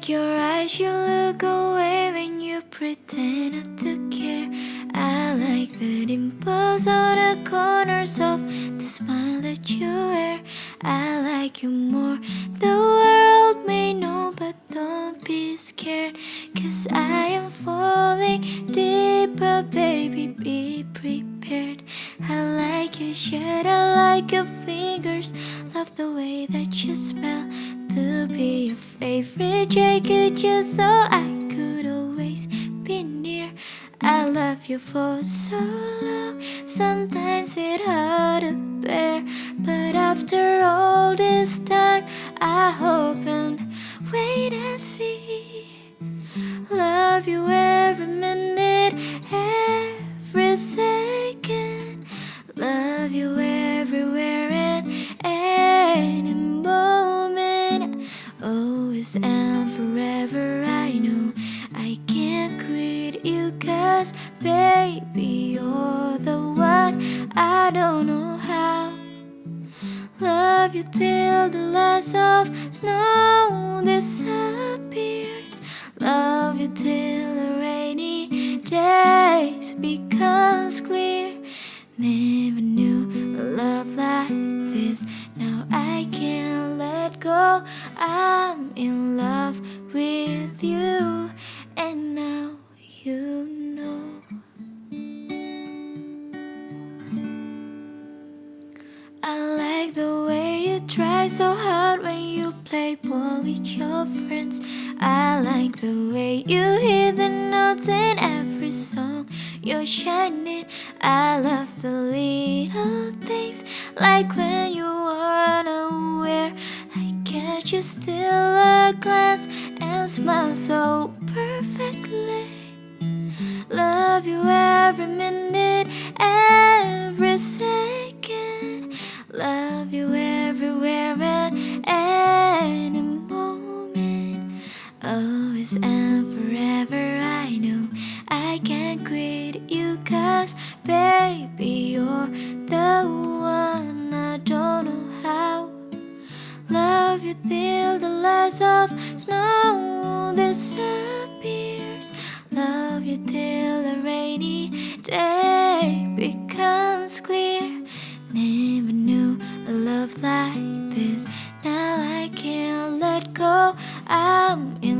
like your eyes, you look away when you pretend not to care. I like the dimples on the corners of the smile that you wear. I like you more. The world may know, but don't be scared. Cause I am falling deeper, baby. Be prepared. I like your shirt, I like your fingers. Love the way that you smell be your favorite. Jacket just so I could always be near. I love you for so long. Sometimes it hard to bear But after all this time I hope and wait and see. Love you every minute, And forever I know I can't quit you cause baby you're the one. I don't know how. Love you till the last of snow disappears. Love you till the rainy days becomes clear I'm in love with you. And now you know. I like the way you try so hard when you play ball with your friends. I like the way you hit the notes in every song. You're shining. I love the little things Like when you still a glance And smile so perfectly. Love you every minute, every second. Love you everywhere and any moment. Always and forever till the last of snow disappears. Love you till the rainy day becomes clear. Never knew a love like this. Now I can't let go. I'm in